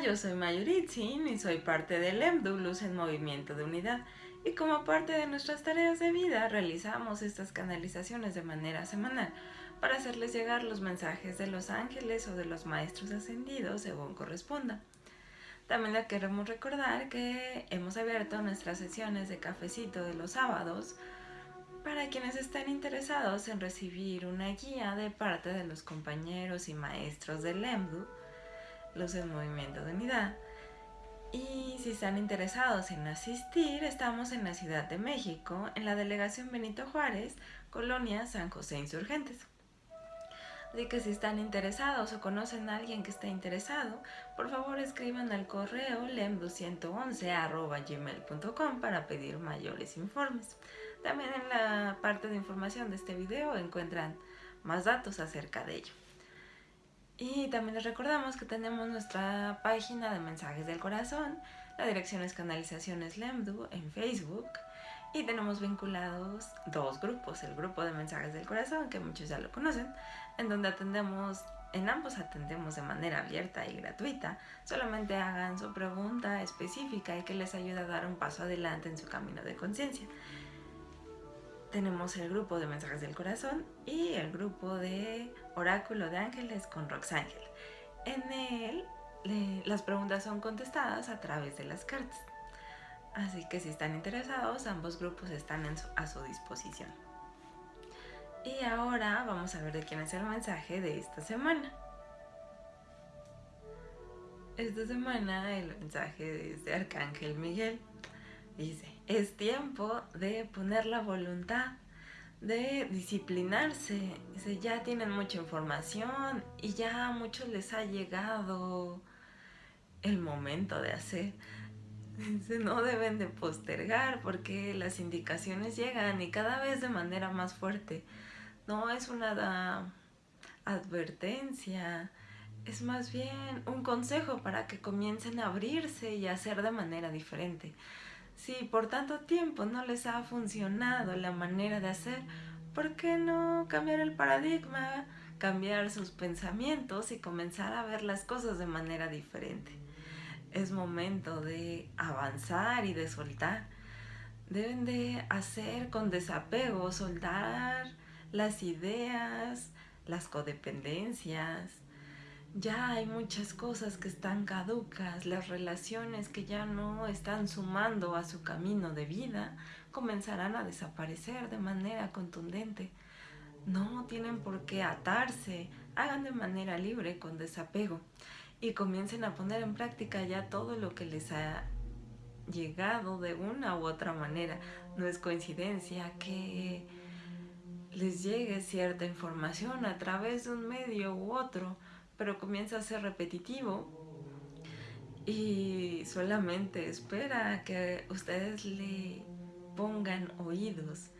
yo soy Mayuritzin y soy parte del EMDU en Movimiento de Unidad y como parte de nuestras tareas de vida realizamos estas canalizaciones de manera semanal para hacerles llegar los mensajes de los ángeles o de los maestros ascendidos según corresponda. También le queremos recordar que hemos abierto nuestras sesiones de cafecito de los sábados para quienes estén interesados en recibir una guía de parte de los compañeros y maestros del EMDU Luz en Movimiento de Unidad. Y si están interesados en asistir, estamos en la Ciudad de México, en la Delegación Benito Juárez, Colonia San José Insurgentes. Así que si están interesados o conocen a alguien que esté interesado, por favor escriban al correo lemdu111.gmail.com para pedir mayores informes. También en la parte de información de este video encuentran más datos acerca de ello. Y también les recordamos que tenemos nuestra página de mensajes del corazón, la dirección es Canalizaciones Lemdu en Facebook. Y tenemos vinculados dos grupos, el grupo de mensajes del corazón, que muchos ya lo conocen, en donde atendemos, en ambos atendemos de manera abierta y gratuita, solamente hagan su pregunta específica y que les ayude a dar un paso adelante en su camino de conciencia tenemos el grupo de mensajes del corazón y el grupo de oráculo de ángeles con Roxángel. En él las preguntas son contestadas a través de las cartas. Así que si están interesados, ambos grupos están a su disposición. Y ahora vamos a ver de quién es el mensaje de esta semana. Esta semana el mensaje es de Arcángel Miguel. Dice, es tiempo de poner la voluntad, de disciplinarse. Dice, ya tienen mucha información y ya a muchos les ha llegado el momento de hacer. No deben de postergar porque las indicaciones llegan y cada vez de manera más fuerte. No es una advertencia, es más bien un consejo para que comiencen a abrirse y a hacer de manera diferente. Si por tanto tiempo no les ha funcionado la manera de hacer, ¿por qué no cambiar el paradigma, cambiar sus pensamientos y comenzar a ver las cosas de manera diferente? Es momento de avanzar y de soltar. Deben de hacer con desapego, soltar las ideas, las codependencias, ya hay muchas cosas que están caducas, las relaciones que ya no están sumando a su camino de vida comenzarán a desaparecer de manera contundente. No tienen por qué atarse, hagan de manera libre con desapego y comiencen a poner en práctica ya todo lo que les ha llegado de una u otra manera. No es coincidencia que les llegue cierta información a través de un medio u otro, pero comienza a ser repetitivo y solamente espera que ustedes le pongan oídos,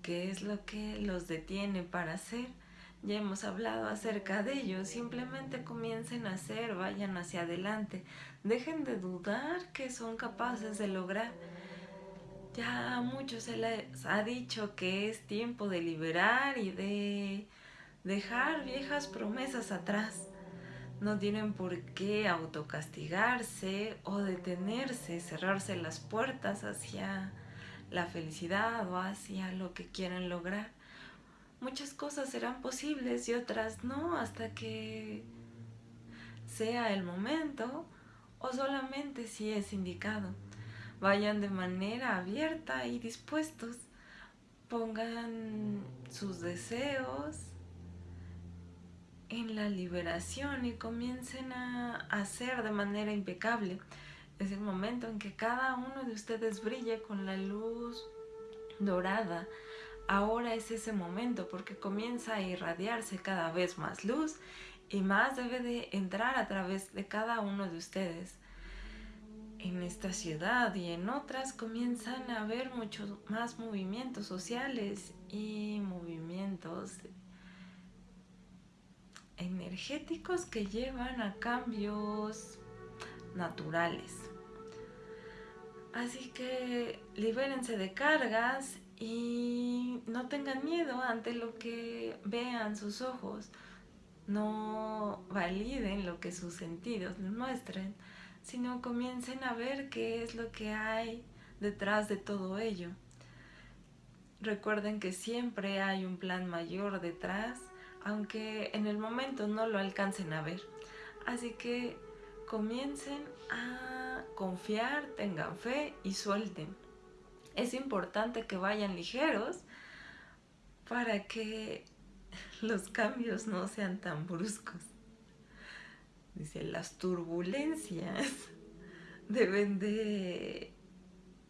que es lo que los detiene para hacer. Ya hemos hablado acerca de ello, simplemente comiencen a hacer, vayan hacia adelante, dejen de dudar que son capaces de lograr. Ya a muchos se les ha dicho que es tiempo de liberar y de dejar viejas promesas atrás. No tienen por qué autocastigarse o detenerse, cerrarse las puertas hacia la felicidad o hacia lo que quieren lograr. Muchas cosas serán posibles y otras no hasta que sea el momento o solamente si es indicado. Vayan de manera abierta y dispuestos. Pongan sus deseos, en la liberación y comiencen a hacer de manera impecable. Es el momento en que cada uno de ustedes brille con la luz dorada. Ahora es ese momento porque comienza a irradiarse cada vez más luz y más debe de entrar a través de cada uno de ustedes. En esta ciudad y en otras comienzan a haber muchos más movimientos sociales y movimientos energéticos que llevan a cambios naturales. Así que libérense de cargas y no tengan miedo ante lo que vean sus ojos. No validen lo que sus sentidos les muestren. sino comiencen a ver qué es lo que hay detrás de todo ello. Recuerden que siempre hay un plan mayor detrás, aunque en el momento no lo alcancen a ver. Así que comiencen a confiar, tengan fe y suelten. Es importante que vayan ligeros para que los cambios no sean tan bruscos. Dice, las turbulencias deben de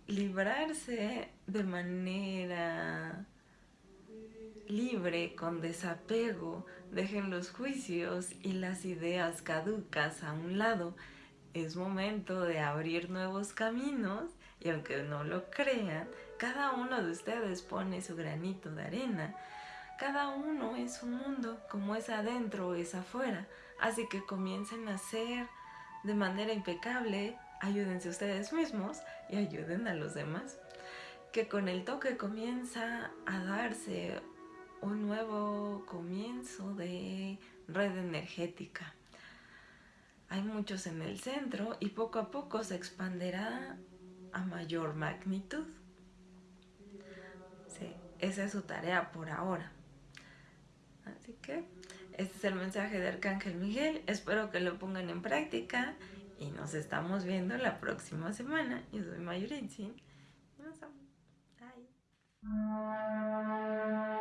librarse de manera libre, con desapego, dejen los juicios y las ideas caducas a un lado. Es momento de abrir nuevos caminos y aunque no lo crean, cada uno de ustedes pone su granito de arena. Cada uno es un mundo, como es adentro es afuera. Así que comiencen a hacer de manera impecable, ayúdense ustedes mismos y ayuden a los demás. Que con el toque comienza a darse un nuevo comienzo de red energética. Hay muchos en el centro y poco a poco se expandirá a mayor magnitud. Sí, esa es su tarea por ahora. Así que este es el mensaje de Arcángel Miguel. Espero que lo pongan en práctica y nos estamos viendo la próxima semana. Yo soy Mayoritzi. Nos vemos. Bye.